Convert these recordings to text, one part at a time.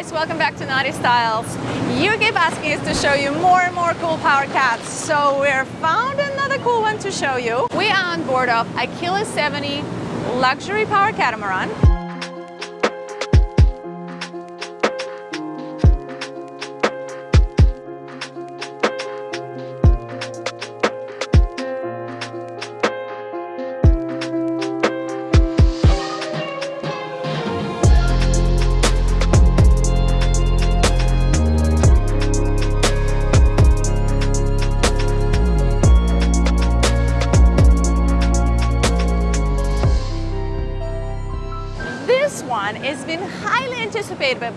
guys, welcome back to Naughty Styles. You keep asking us to show you more and more cool power cats, so we're found another cool one to show you. We are on board of Aquila 70 luxury power catamaran.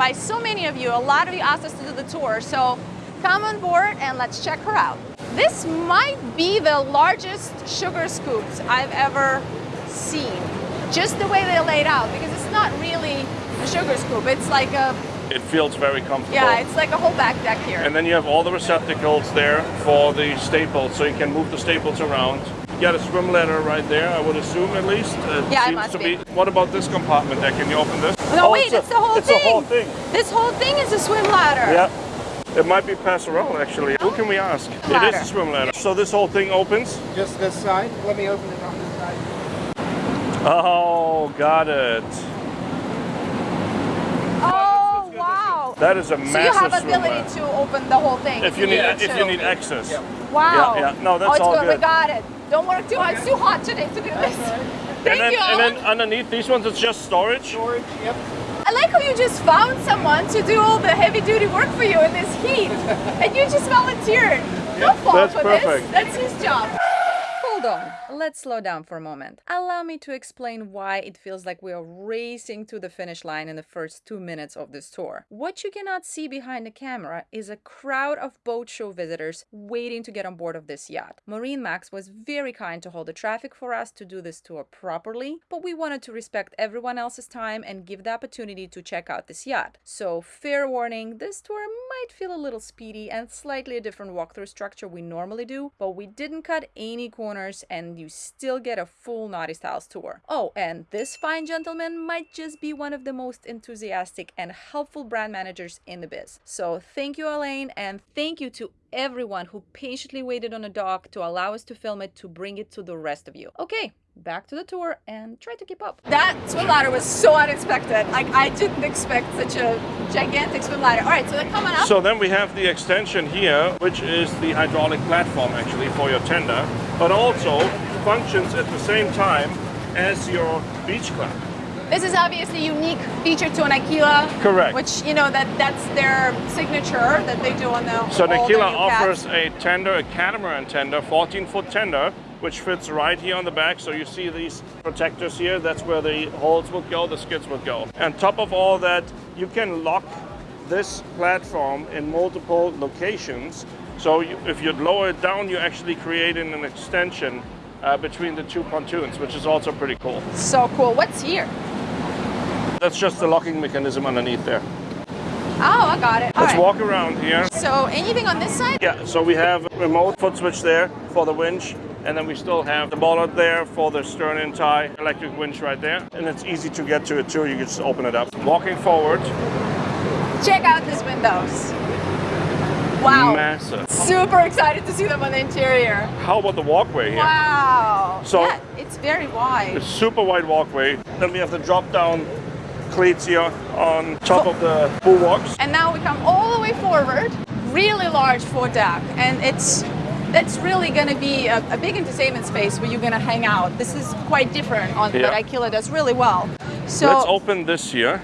By so many of you. A lot of you asked us to do the tour, so come on board and let's check her out. This might be the largest sugar scoops I've ever seen. Just the way they're laid out, because it's not really a sugar scoop. It's like a, It feels very comfortable. yeah, it's like a whole back deck here. And then you have all the receptacles there for the staples, so you can move the staples around. You got a swim ladder right there, I would assume at least. It Yeah, it seems must to be. What about this compartment there? Can you open this? No, Oh, wait, a- it's the whole it's thing. the whole thing. This whole thing is a swim ladder. Yeah. It might be Passerelle actually. Who can we ask? It Ladder. is a swim ladder. So this whole thing opens? Just this side. Let me open it on this side. Oh, got it. Oh, wow. That is a So massive you have swim ability ladder. to open the whole thing. If you need here, if you need access. Wow. Yeah, yeah. No, that's oh, it's all good. We good. got it. Don't work too hard. It's too hot today to do this. Thank and then you, and then underneath these ones it's just storage. Storage. Yep. I like how you just found someone to do all the heavy duty work for you in this heat. and you just volunteered. No fault that's for perfect. this. That's his job. Hold on, let's slow down for a moment. Allow me to explain why it feels like we are racing to the finish line in the first two minutes of this tour. What you cannot see behind the camera is a crowd of boat show visitors waiting to get on board of this yacht. MarineMax was very kind to hold the traffic for us to do this tour properly, but we wanted to respect everyone else's time and give the opportunity to check out this yacht. So, fair warning, this tour might feel a little speedy and slightly a different walkthrough structure we normally do, but we didn't cut any corners and you still get a full Naughty Styles tour. Oh, and this fine gentleman might just be one of the most enthusiastic and helpful brand managers in the biz. So thank you, Elaine, and thank you to everyone who patiently waited on a dock to allow us to film it to bring it to the rest of you. Okay, back to the tour and try to keep up. That swim ladder was so unexpected. Like I didn't expect such a gigantic swim ladder. All right, so they're coming up. So then we have the extension here, which is the hydraulic platform actually for your tender, but also functions at the same time as your beach club. This is obviously a unique feature to an Aquila. Correct. Which, you know, that that's their signature that they do on the So the Aquila offers a tender, a catamaran tender, 14 foot tender, which fits right here on the back. So you see these protectors here, that's where the holes would go, the skids would go. And top of all that, you can lock this platform in multiple locations. So you, if you lower it down, you're actually creating an extension uh, between the two pontoons, which is also pretty cool. So cool. What's here? That's just the locking mechanism underneath there. Oh, I got it. All Let's right. walk around here. So anything on this side? Yeah, so we have a remote foot switch there for the winch, and then we still have the bollard there for the stern and tie electric winch right there. And it's easy to get to it too, you can just open it up. Walking forward, Check out these windows. Wow. massive. Super excited to see them on the interior. How about the walkway here? Wow. So- yeah, it's very wide. It's super wide walkway. Then we have the drop down cleats here on top of the bulwarks. And now we come all the way forward. Really large foredeck, and it's that's really going to be a, a big entertainment space where you're going to hang out. This is quite different on Yeah. what Aquila does really well. So Let's open this here.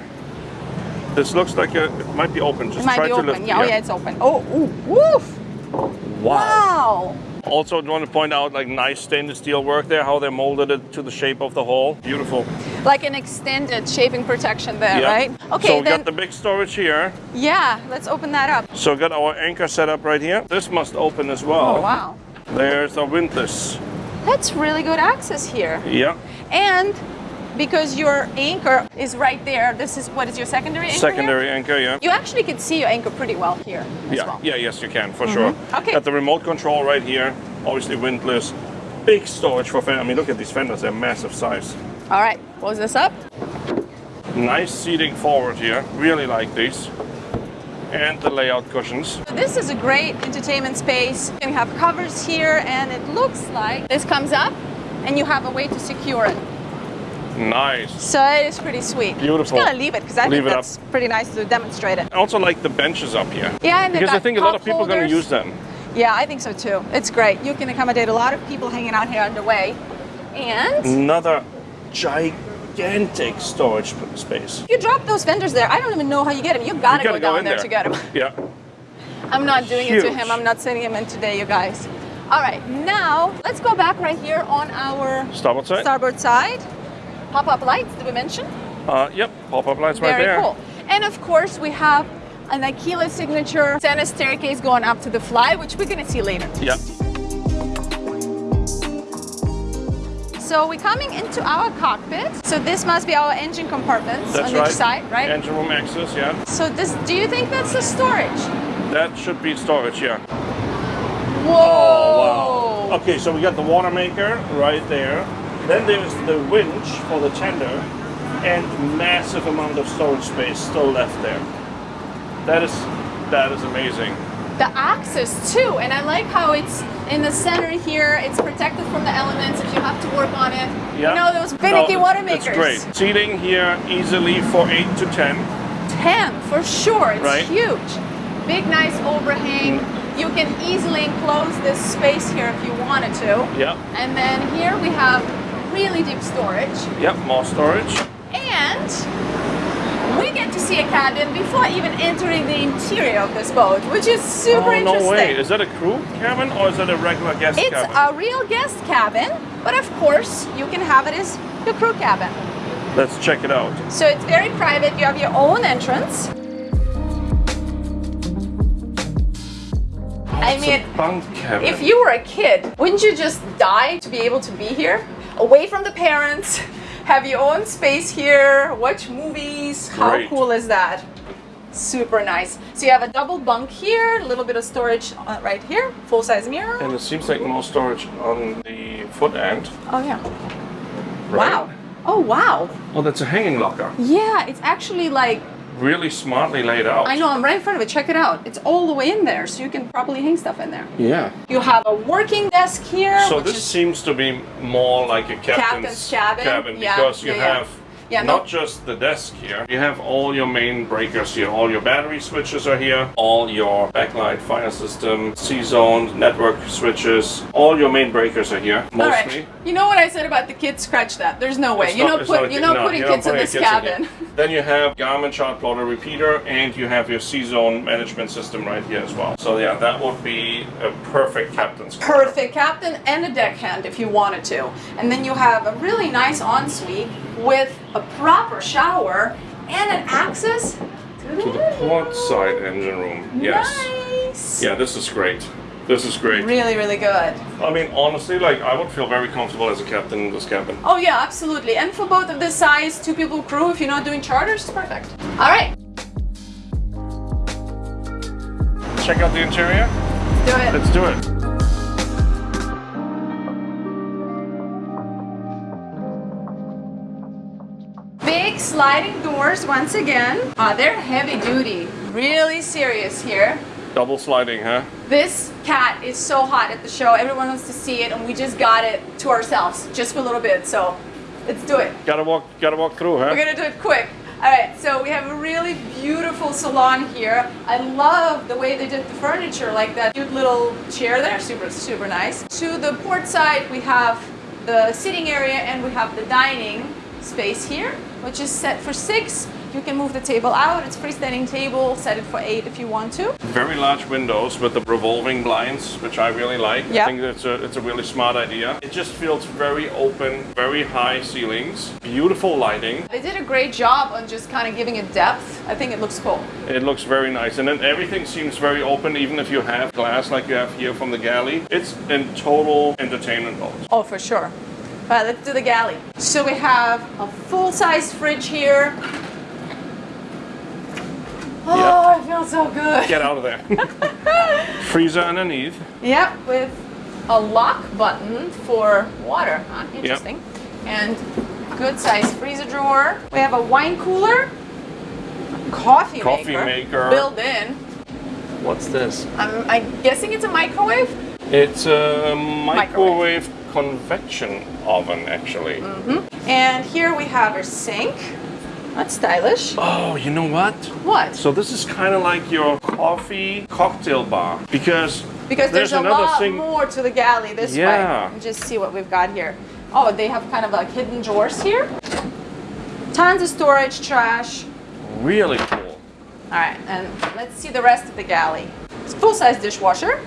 This looks like a, it might be open. Just it might try be to open. lift. Yeah, oh yeah, it's open. Oh, ooh, woof! Wow. Also, I want to point out like nice stainless steel work there, how they molded it to the shape of the hull. Beautiful. Like an extended shaping protection there, Yeah. right? Okay, So we then got the big storage here. yeah, let's open that up. So we got our anchor set up right here. This must open as well. Oh wow, There's our windlass. that's really good access here. Yeah. And because your anchor is right there, this is what is your secondary anchor? here? Secondary anchor, yeah. You actually can see your anchor pretty well here Yeah, well. yeah, yes, you can for sure. Mm-hmm. Okay. Got the remote control right here. Obviously windlass. Big storage for fenders. I mean, look at these fenders; they're massive size. All right, close this up. Nice seating forward here. Really like these. And the layout cushions. This is a great entertainment space. You can have covers here and it looks like this comes up and you have a way to secure it. Nice. So it is pretty sweet. Beautiful. I'm just gonna leave it because I Leave think it up. that's pretty nice to demonstrate it. I also like the benches up here. Yeah, and Because I think a lot of people are going to use them. Yeah, I think so too. It's great. You can accommodate a lot of people hanging out here on the way. And Another gigantic storage space. you drop those vendors there. I don't even know how you get them. You gotta, You gotta go down in there. to get them. Yeah. I'm not doing it to him. I'm not sending him in today, you guys. All right, now let's go back right here on our Starboard side? starboard side. Pop-up lights, did we mention? Uh, yep. Pop-up lights right there. Very cool. And of course, we have an Aquila signature center staircase going up to the fly, which we're gonna see later. Yeah. So we're coming into our cockpit. So this must be our engine compartments That's on right. each side, right? Engine room access, yeah. so this, do you think that's the storage? That should be storage, yeah. Whoa! Oh, wow. Okay, so we got the water maker right there. Then there's the winch for the tender and massive amount of storage space still left there. That is that is amazing. The axis too, and I like how it's in the center here. It's protected from the elements if you have to work on it. Yeah. You know those finicky No, water makers. It's great. Seating here easily for 8 to 10. 10 for sure. It's Right. huge. Big, nice overhang. Mm. You can easily enclose this space here if you wanted to. Yep. And then here we have really deep storage. Yep, more storage. And we get to see a cabin before even entering the interior of this boat, which is super oh, interesting. no way. Is that a crew cabin or is that a regular guest It's cabin? It's a real guest cabin, but of course you can have it as your crew cabin. Let's check it out. So it's very private. You have your own entrance. I mean, bunk cabin. if you were a kid, wouldn't you just die to be able to be here? Away from the parents, have your own space here, watch movies. How Great. cool is that? Super nice. So you have a double bunk here, a little bit of storage uh, right here, full size mirror. and it seems like more storage on the foot end. Oh, yeah. Right? Wow. Oh, wow. Oh, that's a hanging locker. Yeah, it's actually like Really smartly laid out. I know, I'm right in front of it. Check it out. It's all the way in there, so you can properly hang stuff in there. Yeah. You have a working desk here. So this seems to be more like a captain's, Captain's cabin. Yeah, because you yeah, yeah. have Yeah, no- not just the desk here. You have all your main breakers here. All your battery switches are here. All your backlight fire system, C-zone, network switches. All your main breakers are here. all Mostly. right. You know what I said about the kids? Scratch that. There's no way. It's You're not- not, put, you're not no, putting you're kids in this kids in cabin. here. Then you have Garmin chart plotter repeater and you have your C-zone management system right here as well. So yeah, that would be a perfect captain's. Perfect captain and a deckhand if you wanted to. And then you have a really nice ensuite with a proper shower and an access to the, To the port side engine room. Yes. Nice. Yeah, this is great. This is great. Really, really good. I mean, honestly, like I would feel very comfortable as a captain in this cabin. Oh yeah, absolutely. And for both of the size, two people crew, if you're not doing charters, it's perfect. All right, Check out the interior. do it. Let's do it. Sliding doors once again. Uh, they're heavy duty, really serious here. Double sliding, huh? This cat is so hot at the show. Everyone wants to see it, and we just got it to ourselves just for a little bit. So let's do it. Gotta walk, gotta walk through, huh? We're gonna do it quick. All right, so we have a really beautiful salon here. I love the way they did the furniture, like that cute little chair there, super, super nice. To the port side, we have the sitting area and we have the dining space here, which is set for six. You can move the table out. It's freestanding table, set it for eight if you want to. Very large windows with the revolving blinds, which I really like. Yeah. I think it's a, it's a really smart idea. It just feels very open, very high ceilings, beautiful lighting. They did a great job on just kind of giving it depth. I think it looks cool. It looks very nice. And then everything seems very open, even if you have glass like you have here from the galley. It's in total entertainment mode. Oh, for sure. All right, let's do the galley. So we have a full-size fridge here. Oh, it feels so good. Get out of there. Freezer underneath. Yep, with a lock button for water. Huh, interesting. And good size freezer drawer. We have a wine cooler, coffee, Coffee maker, maker. built in. What's this? I'm, I'm guessing it's a microwave. It's a microwave convection oven, actually. Mm -hmm. And here we have our sink. That's stylish. Oh, you know what? What? So this is kind of like your coffee cocktail bar because Because there's, a another lot thing. more to the galley this Yeah. way. Just see what we've got here. Oh, they have kind of like hidden drawers here. Tons of storage, trash. Really cool. All right, and let's see the rest of the galley. It's full-size dishwasher.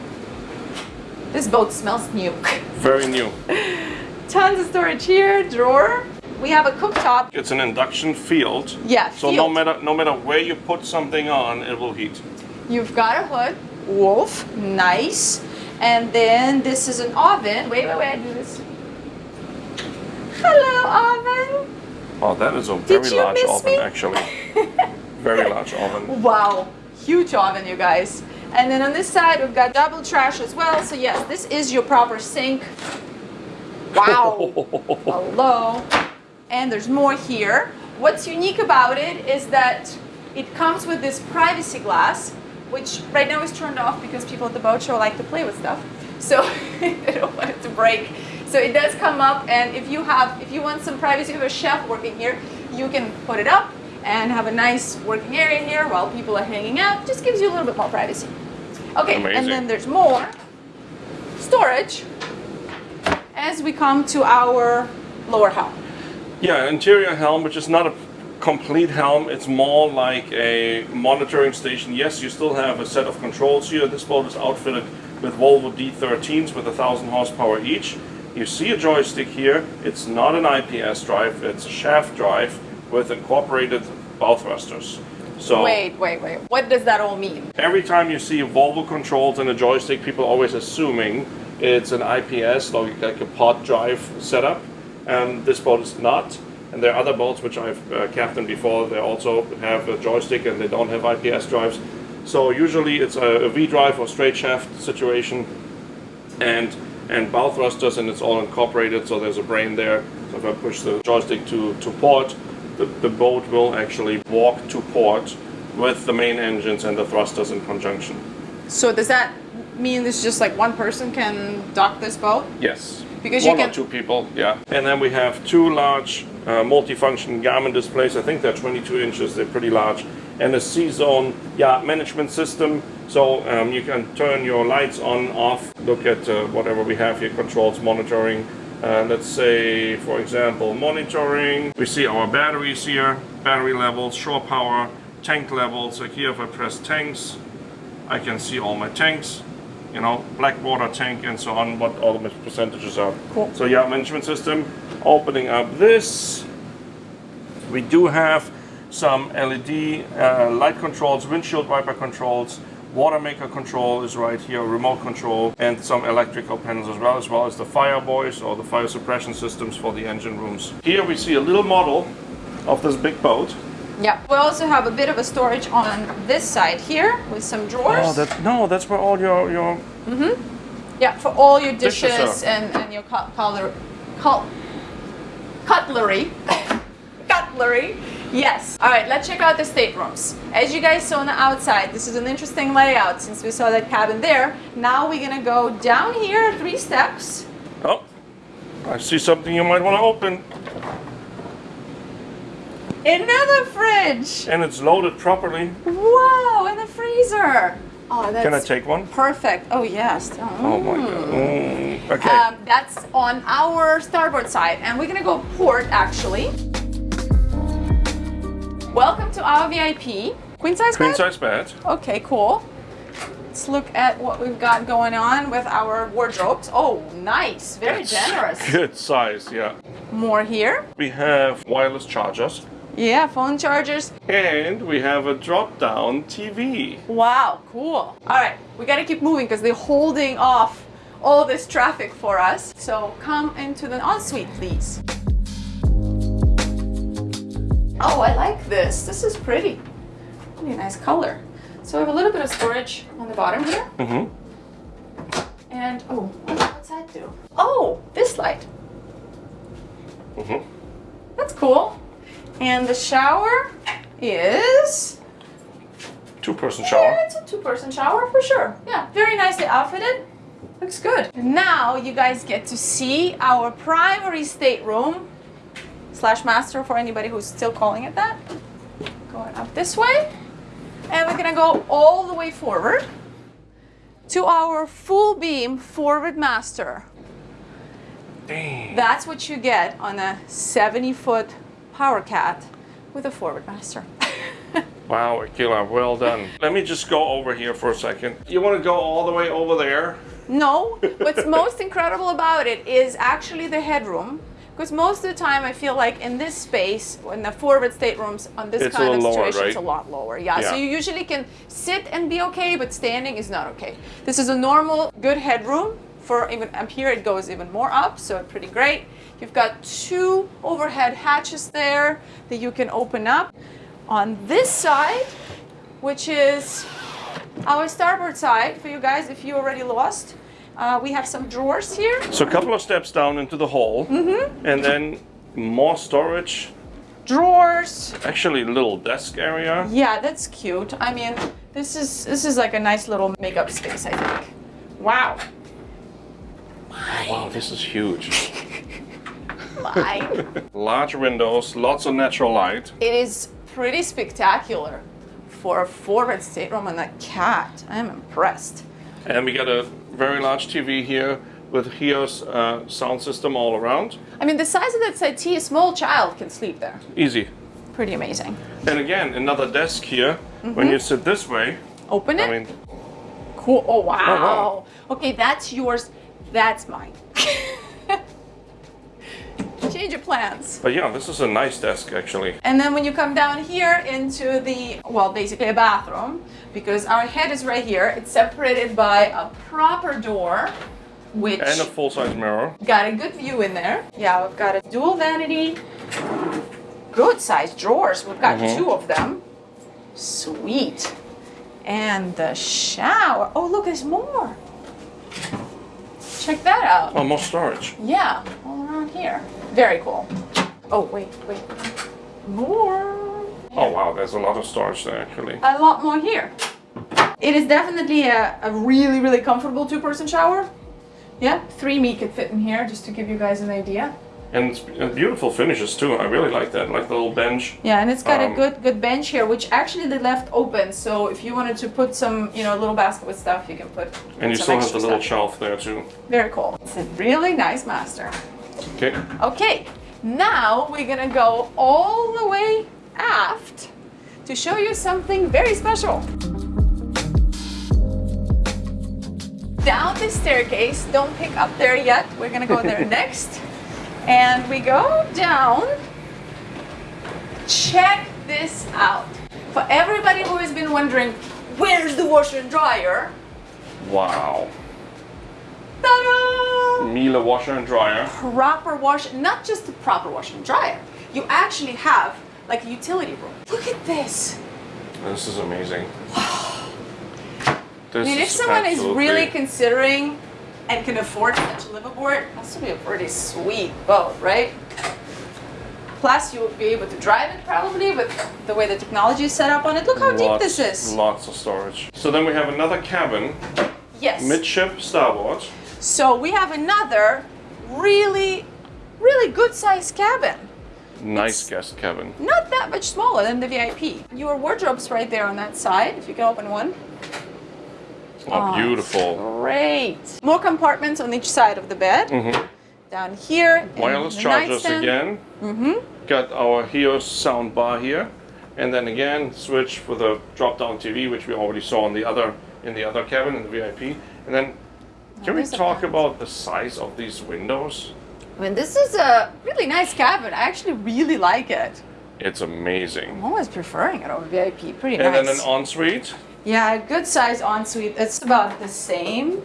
This boat smells new. Very new. Tons of storage here, drawer. We have a cooktop. It's an induction field. Yeah, So no matter no matter where you put something on, it will heat. You've got a hood, wolf, nice. And then this is an oven. Wait, wait, wait, I do this. Hello, oven. Oh, that is a very large oven, me? actually. very large oven. Wow, huge oven, you guys. And then on this side, we've got double trash as well. So yes, this is your proper sink. Wow. Hello. And there's more here. What's unique about it is that it comes with this privacy glass, which right now is turned off because people at the boat show like to play with stuff. So they don't want it to break. So it does come up, and if you have, if you want some privacy with a chef working here, you can put it up and have a nice working area here while people are hanging out. Just gives you a little bit more privacy. Okay, Amazing. and then there's more storage as we come to our lower helm. Yeah, interior helm, which is not a complete helm. It's more like a monitoring station. Yes, you still have a set of controls here. This boat is outfitted with Volvo D13s with 1,000 horsepower each. You see a joystick here. It's not an IPS drive. It's a shaft drive with incorporated bow thrusters. So Wait, wait, wait. What does that all mean? every time you see Volvo controls and a joystick, people are always assuming it's an IPS, like, like a pod drive setup. And this boat is not. And there are other boats which I've uh, captained before. They also have a joystick and they don't have IPS drives. So usually it's a, a V drive or straight shaft situation, and and bow thrusters, and it's all incorporated. So there's a brain there. So if I push the joystick to to port, the, the boat will actually walk to port with the main engines and the thrusters in conjunction. So does that mean this just like one person can dock this boat? Yes. Because you One or can- two people, yeah. And then we have two large uh, multifunction Garmin displays. I think they're 22 inches. They're pretty large. And a C-zone yacht management system. So um, you can turn your lights on, off, look at uh, whatever we have here, controls, monitoring. Uh, let's say, for example, monitoring. We see our batteries here, battery levels, shore power, tank levels. Like here, if I press tanks, I can see all my tanks, you know, black water tank and so on, what all the percentages are. Cool. So yeah, management system. Opening up this, we do have some LED uh, light controls, windshield wiper controls, water maker control is right here, remote control, and some electrical panels as well, as well as the fire boys or the fire suppression systems for the engine rooms. Here we see a little model of this big boat. Yeah. We also have a bit of a storage on this side here with some drawers. Oh, that's no, that's where all your your Mhm. yeah, for all your Dishes dishes and, and your cut, cutler, cut, cutlery. Cutlery. Yes. All right, let's check out the staterooms. As you guys saw on the outside, this is an interesting layout since we saw that cabin there. Now we're gonna go down here three steps. Oh, I see something you might want to open. Another fridge. And it's loaded properly. Wow, and the freezer. Oh, that's Can I take one? perfect. Oh yes. Oh my god. Mm, okay. Um, that's on our starboard side, and we're gonna go port actually. Welcome to our VIP queen size Queen bed. size bed. Okay, cool. Let's look at what we've got going on with our wardrobes. Oh, nice, very It's generous. Good size, yeah. More here. We have wireless chargers. Yeah, phone chargers. And we have a drop down TV. Wow, cool. All right, we gotta keep moving because they're holding off all this traffic for us. So come into the ensuite, please. Oh, I like this. This is pretty. Really nice color. So we have a little bit of storage on the bottom here. Mm-hmm. And, oh, what's that do? Oh, this light. Mm-hmm. That's that's cool. And the shower is Two-person yeah, shower. it's a two-person shower for sure. Yeah, very nicely outfitted. Looks good. Now you guys get to see our primary stateroom slash master for anybody who's still calling it that. Going up this way. And we're gonna go all the way forward to our full beam forward master. Dang. That's what you get on a 70 foot Power Cat with a forward master. Wow, Aquila, well done. Let me just go over here for a second. You want to go all the way over there? No, what's most incredible about it is actually the headroom. Because most of the time, I feel like in this space, in the forward staterooms, on this It's kind of little lower, situation, it's a lot lower. Yeah, so you usually can sit and be okay, but standing is not okay. This is a normal, good headroom. For even up here, it goes even more up, so pretty great. You've got two overhead hatches there that you can open up. On this side, which is our starboard side for you guys if you already lost. Uh, we have some drawers here. So a couple of steps down into the hall. Mm-hmm. and then more storage. Drawers. Actually, little desk area. Yeah, that's cute. I mean, this is this is like a nice little makeup space, I think. Wow. Wow, this is huge. Large windows, lots of natural light. it is pretty spectacular for a forward stateroom and a cat. I am impressed. And we got a very large TV here with Helios uh, sound system all around. I mean, the size of that settee, a small child can sleep there. Easy. Pretty amazing. And again, another desk here. When you sit this way, Open it. I mean, Cool. Oh wow. wow. Okay, that's yours. That's mine. Change your plans. but yeah, this is a nice desk actually. And then when you come down here into the, well, basically a bathroom, because our head is right here, it's separated by a proper door, which And a full-size mirror. got a good view in there. Yeah, we've got a dual vanity, good sized drawers. We've got mm-hmm. two of them. Sweet. And the shower. Oh, look, there's more. Check that out. Oh, more storage. Yeah, all around here. Very cool. Oh, wait, wait. More. Oh wow, there's a lot of storage there actually. A lot more here. It is definitely a, a really, really comfortable two person shower. Yeah, three me could fit in here, just to give you guys an idea. And it's beautiful finishes too. I really like that. Like the little bench. Yeah, and it's got a Um, good good bench here, which actually they left open. So if you wanted to put some, you know, a little basket with stuff, you can put. And you still have the little shelf there too. Very cool. It's a really nice master. Okay. Okay, now we're gonna go all the way aft to show you something very special. Down the staircase, don't pick up there yet, we're gonna go there next. And we go down. Check this out. For everybody who has been wondering, where's the washer and dryer? Wow. Ta-da! Miele washer and dryer. proper wash, not just the proper washer and dryer. You actually have like a utility room. Look at this. This is amazing. Wow. I mean, if someone is really considering and can afford such a liveaboard, that's to be a pretty sweet boat, right? Plus, you will be able to drive it probably with the way the technology is set up on it. Look how deep this is. Lots of storage. So then we have another cabin, Yes. midship starboard. So we have another really, really good sized cabin. Nice guest cabin. Not that much smaller than the VIP. Your wardrobe's right there on that side, if you can open one. Oh, beautiful. Great. More compartments on each side of the bed. Mm -hmm. Down here. Wireless chargers nightstand. again. Mm-hmm. Got our Helios sound bar here, and then again switch for the drop-down TV, which we already saw in the other in the other cabin in the VIP. And then, can we talk about the size of these windows? I mean, this is a really nice cabin. I actually really like it. It's amazing. I'm always preferring it over VIP. Pretty And nice. And then an ensuite. yeah, a good size ensuite. It's about the same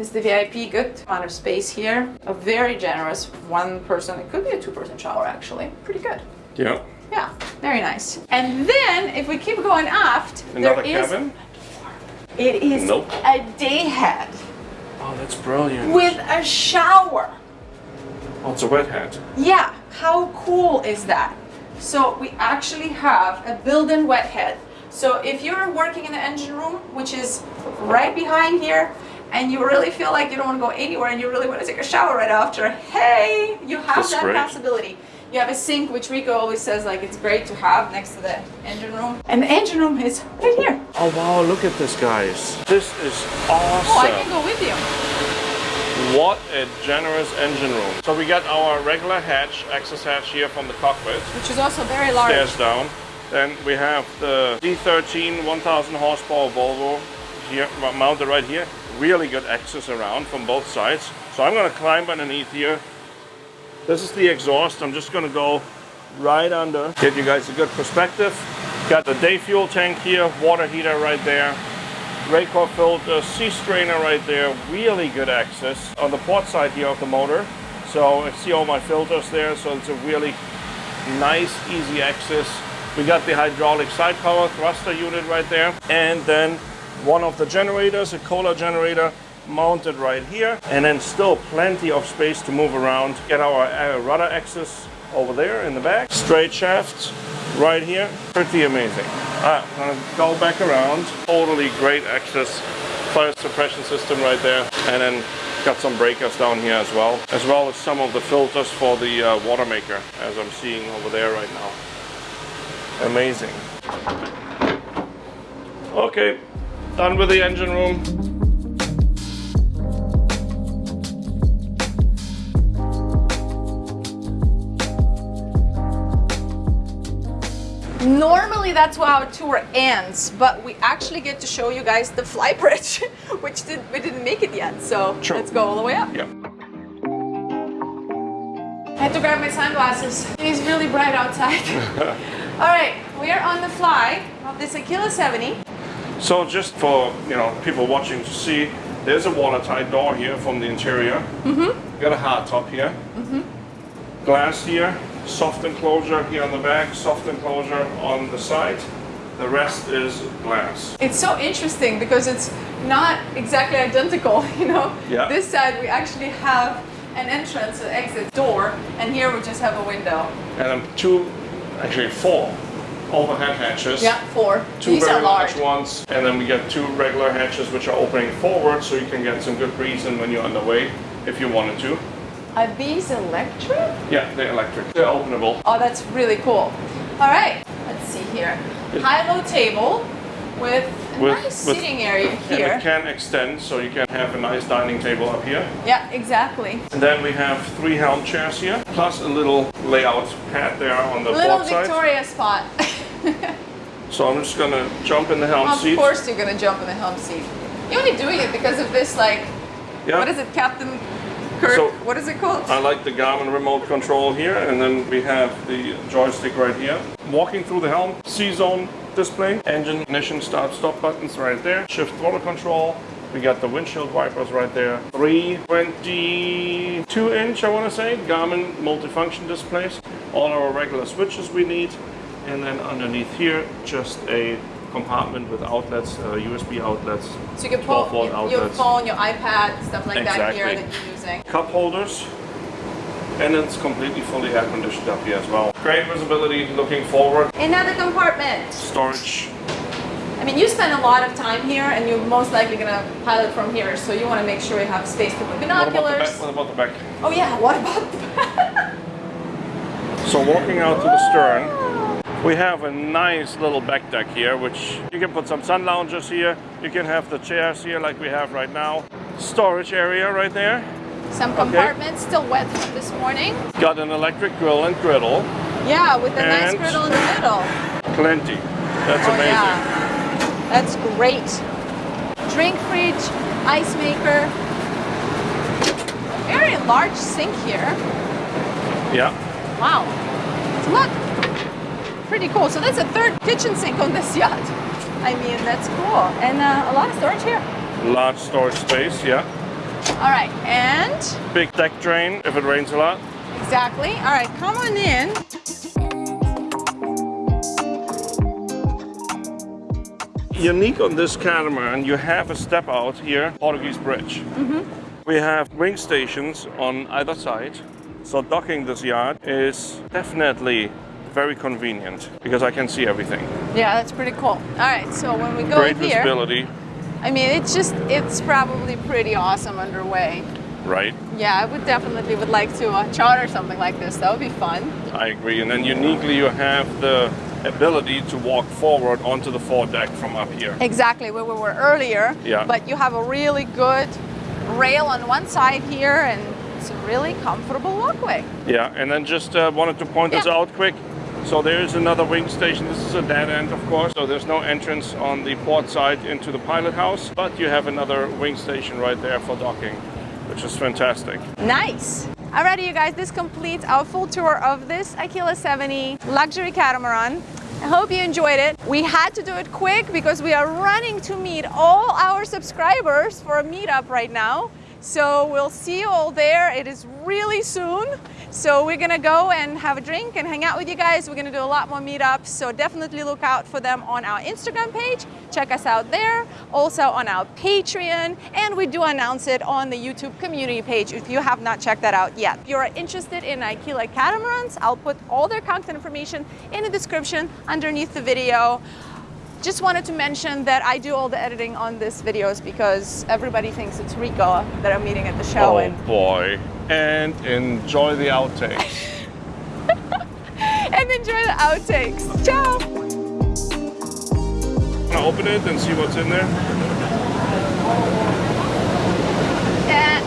as the VIP. Good amount of space here. A very generous one person. It could be a two person shower actually. Pretty good. Yeah. Yeah, very nice. And then if we keep going aft, Another there is cabin. it is Nope. a day head Oh, that's brilliant. with a shower. Oh, it's a wet head. Yeah, How cool is that? So we actually have a built-in wet head. So if you're working in the engine room, which is right behind here, and you really feel like you don't want to go anywhere and you really want to take a shower right after, hey, you have That's that great. possibility. You have a sink, which Rico always says like it's great to have next to the engine room. And the engine room is right here. Oh wow, look at this guys. This is awesome. Oh, I can go with you. What a generous engine room. So we got our regular hatch, access hatch here from the cockpit. Which is also very large. Stairs down. Then we have the D13 1000 horsepower Volvo here mounted right here. Really good access around from both sides. So I'm gonna climb underneath here. This is the exhaust. I'm just gonna go right under. Give you guys a good perspective. Got the day fuel tank here, water heater right there. Raycor filter, sea strainer right there. Really good access on the port side here of the motor. So I see all my filters there. So it's a really nice, easy access. We got the hydraulic side power thruster unit right there. And then one of the generators, a Kohler generator, mounted right here. And then still plenty of space to move around. Get our uh, rudder access over there in the back. Straight shaft right here. Pretty amazing. Ah, I'm gonna go back around. Totally great access. Fire suppression system right there. And then got some breakers down here as well. As well as some of the filters for the uh, water maker as I'm seeing over there right now. Amazing. Okay, done with the engine room. Normally that's how our tour ends, but we actually get to show you guys the fly bridge, which did, we didn't make it yet. So Sure. let's go all the way up. Yeah. I had to grab my sunglasses. It is really bright outside. all right, we are on the fly of this Aquila 70. So just for you know people watching to see, there's a watertight door here from the interior. Mm-hmm. Got a hard top here. Mm-hmm. Glass here, soft enclosure here on the back, soft enclosure on the side. The rest is glass. It's so interesting because it's not exactly identical, you know? Yeah. This side we actually have an entrance, an exit door, and here we just have a window. And two, actually four overhead hatches. Yeah, four. Two These very are large. large ones, and then we get two regular hatches which are opening forward, so you can get some good breeze in when you're on the way, if you wanted to. Are these electric? Yeah, they're electric. They're openable. Oh, that's really cool. All right, let's see here. High-low table with a With- nice with- seating area And here. it can extend, so you can have a nice dining table up here. Yeah, exactly. And then we have three helm chairs here, plus a little layout pad there on the Little port side. Victoria spot. So I'm just gonna jump in the helm of seat. Of course you're gonna jump in the helm seat. You're only doing it because of this, like, Yeah. what is it, Captain Kirk? So- what is it called? I like the Garmin remote control here, and then we have the joystick right here. Walking through the helm, C-zone display, engine, ignition, start, stop buttons right there, shift throttle control. We got the windshield wipers right there. 322 inch, I want to say, Garmin multifunction displays. All our regular switches we need. And then underneath here, just a compartment with outlets, uh, USB outlets, So you can 12 put volt your, your phone, your iPad, stuff like that here that you're using. cup holders, and it's completely fully air conditioned up here as well. Great visibility looking forward. Another compartment. Storage. I mean, you spend a lot of time here, and you're most likely gonna pilot from here, so you want to make sure you have space to put What about the binoculars. back? What about the back? Oh yeah, what about the back? So walking out to the stern, we have a nice little back deck here, which you can put some sun loungers here. You can have the chairs here like we have right now. Storage area right there. Some compartments still wet from this morning. Got an electric grill and griddle. Yeah, with a nice griddle in the middle. Plenty. That's Oh amazing. yeah, that's great. Drink fridge, ice maker. Very large sink here. Yeah. Wow. Look, pretty cool. So that's a third kitchen sink on this yacht. I mean, that's cool. And uh, a lot of storage here. Large storage space, yeah. All right, and Big deck drain if it rains a lot. exactly. All right, come on in. Unique on this catamaran, you have a step out here, Portuguese bridge. We have wing stations on either side, So docking this yacht is definitely very convenient because I can see everything. Yeah, that's pretty cool. All right, so when we go Great here, visibility, I mean, it's just, it's probably pretty awesome underway. right? Yeah, I would definitely would like to uh, charter something like this. That would be fun. I agree. And then uniquely, you have the ability to walk forward onto the foredeck from up here. Exactly where we were earlier. Yeah. But you have a really good rail on one side here and it's a really comfortable walkway. Yeah, and then just uh, wanted to point this out quick. So there is another wing station. This is a dead end, of course. So there's no entrance on the port side into the pilot house, but you have another wing station right there for docking, which is fantastic. Nice. Alrighty, you guys, this completes our full tour of this Aquila 70 luxury catamaran. I hope you enjoyed it. We had to do it quick because we are running to meet all our subscribers for a meetup right now. So we'll see you all there. It is really soon. So we're gonna go and have a drink and hang out with you guys. We're gonna do a lot more meetups. So definitely look out for them on our Instagram page. Check us out there. Also on our Patreon. And we do announce it on the YouTube community page if you have not checked that out yet. If you're interested in Aquila catamarans, I'll put all their contact information in the description underneath the video. Just wanted to mention that I do all the editing on these videos because everybody thinks it's Rico that I'm meeting at the show. Oh And, boy. And enjoy the outtakes. and enjoy the outtakes. Ciao! Wanna open it and see what's in there? Yeah.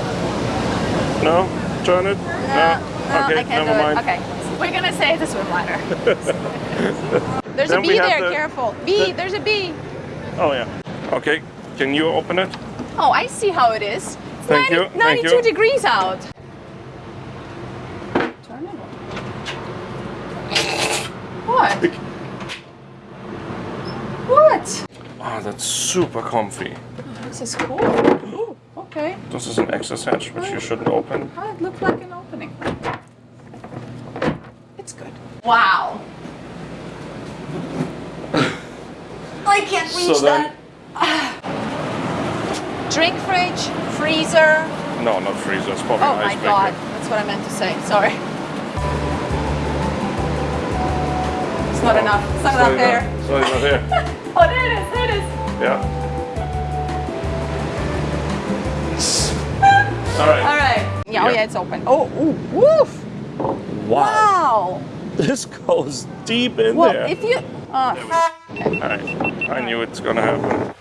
No? Turn it? No, no, okay, I can't never do mind. it. Okay, we're gonna say it's a swim ladder. There's Then a bee there, the- careful. Bee, the- there's a bee. Oh yeah. Okay. Can you open it? Oh, I see how it is. It's Thank you, 90 thank 92 you. degrees out. Turn it on. What? What? Oh, that's super comfy. This is cool. Ooh, okay. This is an access hatch, which you shouldn't open. Oh, it looked like an opening. It's good. Wow. I can't reach So then- that. Drink fridge, freezer. No, not freezer. It's probably Oh my god, that's what I meant to say. Sorry. It's not enough. It's not enough there. It's not enough here. Oh, there it is. There it is. Yeah. All right. All right. Yeah, oh Yeah. it's open. Oh, ooh, woof. Wow. This goes deep in Well, there. if you. Uh, I knew it's gonna happen.